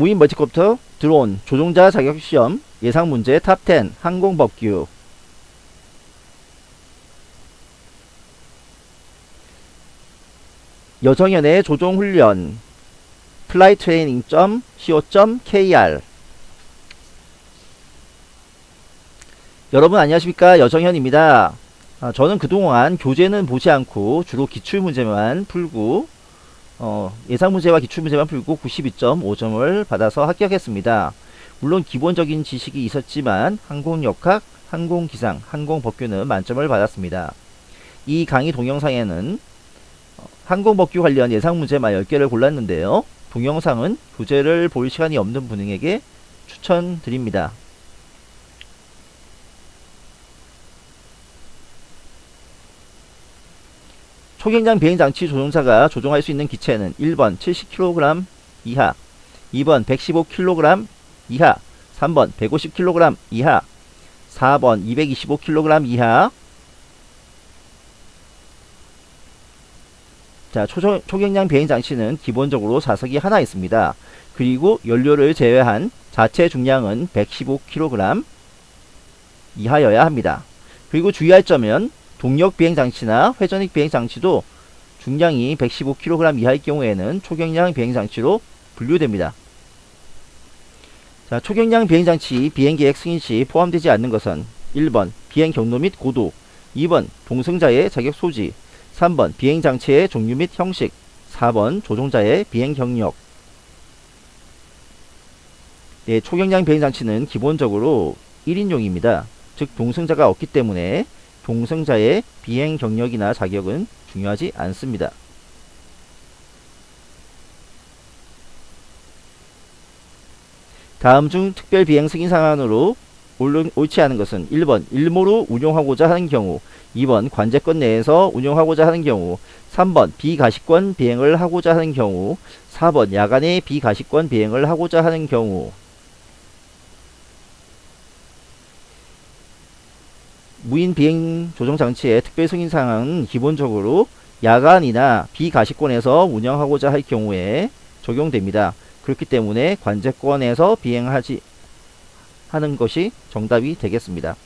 무인 멀티콥터 드론 조종자 자격시험 예상문제 top 10 항공법규. 여정연의 조종훈련. flighttraining.co.kr 여러분 안녕하십니까? 여정현입니다. 아, 저는 그동안 교재는 보지 않고 주로 기출문제만 풀고 어, 예상 문제와 기출 문제만 풀고 92.5점을 받아서 합격했습니다. 물론 기본적인 지식이 있었지만 항공역학, 항공기상, 항공법규는 만점을 받았습니다. 이 강의 동영상에는 어, 항공법규 관련 예상 문제만 10개를 골랐는데요. 동영상은 교재를 볼 시간이 없는 분에게 추천드립니다. 초경량 비행장치 조종사가 조종할 수 있는 기체는 1번 70kg 이하 2번 115kg 이하 3번 150kg 이하 4번 225kg 이하 자, 초, 초경량 비행 장치는 기본적으로 좌석이 하나 있습니다. 그리고 연료를 제외한 자체 중량은 115kg 이하여야 합니다. 그리고 주의할 점은 동력 비행 장치나 회전익 비행 장치도 중량이 115kg 이하일 경우에는 초경량 비행 장치로 분류됩니다. 자, 초경량 비행 장치 비행 계획 승인 시 포함되지 않는 것은 1번 비행 경로 및 고도 2번 동승자의 자격 소지 3번 비행장치의 종류 및 형식 4번 조종자의 비행 경력 네, 초경량 비행장치는 기본적으로 1인용입니다. 즉 동승자가 없기 때문에 동승자의 비행 경력이나 자격은 중요하지 않습니다. 다음 중 특별 비행 승인 상한으로 옳지 않은 것은 1번 일모로 운용하고자 하는 경우 2번 관제권 내에서 운용하고자 하는 경우 3번 비가시권 비행을 하고자 하는 경우 4번 야간에 비가시권 비행을 하고자 하는 경우 무인 비행 조정 장치의 특별 승인 사항은 기본적으로 야간이나 비가시권에서 운영하고자 할 경우에 적용됩니다. 그렇기 때문에 관제권에서 비행하지 하는 것이 정답이 되겠습니다.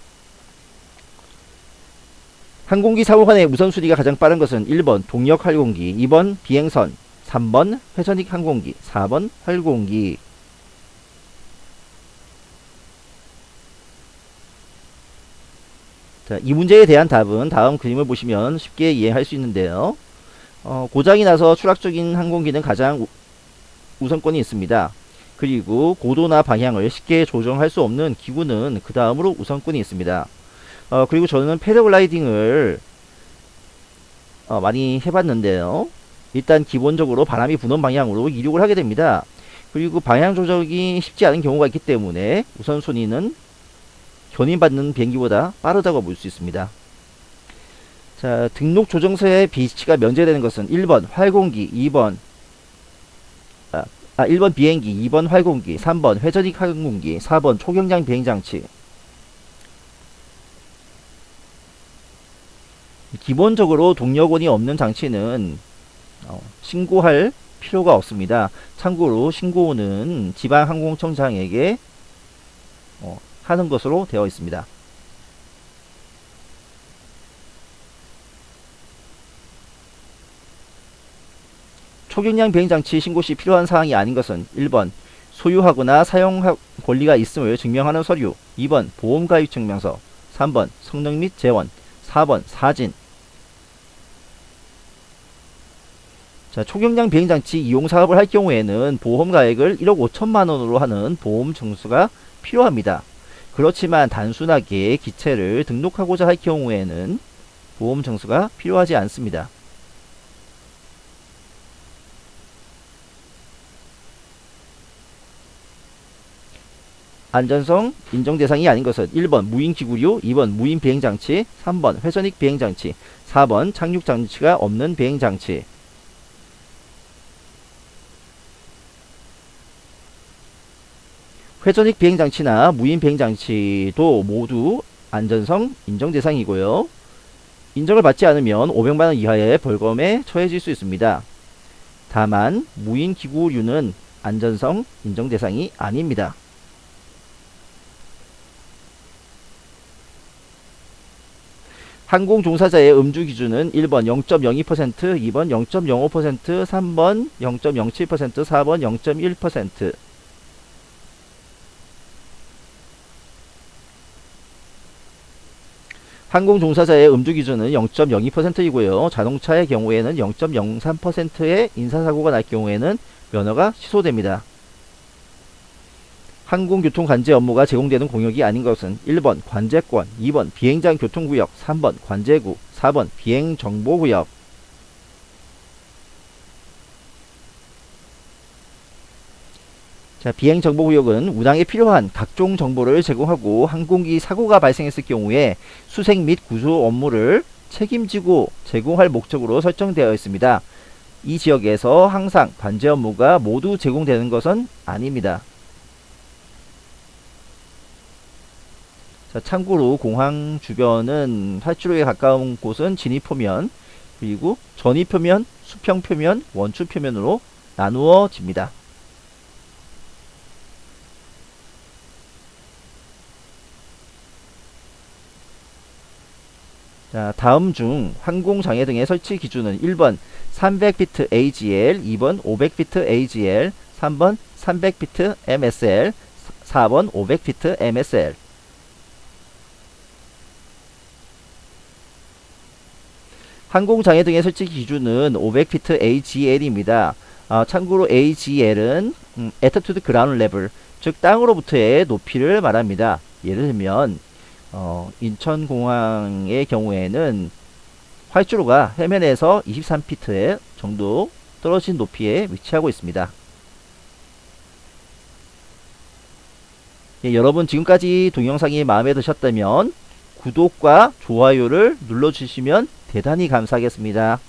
항공기 사고 간의 우선순위가 가장 빠른 것은 1번 동력 활공기, 2번 비행선, 3번 회전익 항공기, 4번 활공기. 자, 이 문제에 대한 답은 다음 그림을 보시면 쉽게 이해할 수 있는데요. 어, 고장이 나서 추락 중인 항공기는 가장 우, 우선권이 있습니다. 그리고 고도나 방향을 쉽게 조정할 수 없는 기구는 그 다음으로 우선권이 있습니다. 어, 그리고 저는 패러글라이딩을 어, 많이 해봤는데요. 일단 기본적으로 바람이 부는 방향으로 이륙을 하게 됩니다. 그리고 방향 조정이 쉽지 않은 경우가 있기 때문에 우선순위는 견인받는 비행기보다 빠르다고 볼 수 있습니다. 자, 등록 조정서의 비치가 면제되는 것은 1번 활공기, 2번 아, 아 1번 비행기, 2번 활공기, 3번 회전익 항공기, 4번 초경량 비행장치 기본적으로 동력원이 없는 장치는 어, 신고할 필요가 없습니다. 참고로 신고는 지방항공청장에게 어, 하는 것으로 되어 있습니다. 초경량 비행장치 신고 시 필요한 사항이 아닌 것은 1번 소유하거나 사용 권리가 있음을 증명하는 서류 2번 보험가입 증명서 3번 성능 및 재원 4번 사진 자, 초경량 비행장치 이용 사업을 할 경우에는 보험가액을 1억 5천만원으로 하는 보험 증수가 필요합니다. 그렇지만 단순하게 기체를 등록하고자 할 경우에는 보험 증수가 필요하지 않습니다. 안전성 인정 대상이 아닌 것은 1번 무인 기구류, 2번 무인 비행장치, 3번 회전익 비행장치, 4번 착륙장치가 없는 비행장치 회전익 비행장치나 무인 비행장치도 모두 안전성 인정 대상이고요. 인정을 받지 않으면 500만원 이하의 벌금에 처해질 수 있습니다. 다만 무인 기구류는 안전성 인정 대상이 아닙니다. 항공 종사자의 음주 기준은 1번 0.02%, 2번 0.05%, 3번 0.07%, 4번 0.1%. 항공 종사자의 음주 기준은 0.02%이고요. 자동차의 경우에는 0.03%의 인사사고가 날 경우에는 면허가 취소됩니다. 항공교통 관제 업무가 제공되는 공역이 아닌 것은 1번 관제권, 2번 비행장 교통구역, 3번 관제구, 4번 비행정보구역. 자, 비행 정보 구역은 운항에 필요한 각종 정보를 제공하고 항공기 사고가 발생했을 경우에 수색 및 구조 업무를 책임지고 제공할 목적으로 설정되어 있습니다. 이 지역에서 항상 관제 업무가 모두 제공되는 것은 아닙니다. 자, 참고로 공항 주변은 활주로에 가까운 곳은 진입표면 그리고 전입표면, 수평표면, 원추표면으로 나누어집니다. 자, 다음 중 항공장애 등의 설치 기준은 1번 300피트 AGL, 2번 500피트 AGL, 3번 300피트 MSL, 4번 500피트 MSL. 항공장애 등의 설치 기준은 500피트 AGL입니다. 아, 참고로 AGL은 음, Attitude Ground Level, 즉 땅으로부터의 높이를 말합니다. 예를 들면 어, 인천공항의 경우에는 활주로가 해면에서 23피트 정도 떨어진 높이에 위치하고 있습니다. 예, 여러분 지금까지 동영상이 마음에 드셨다면 구독과 좋아요를 눌러주시면 대단히 감사하겠습니다.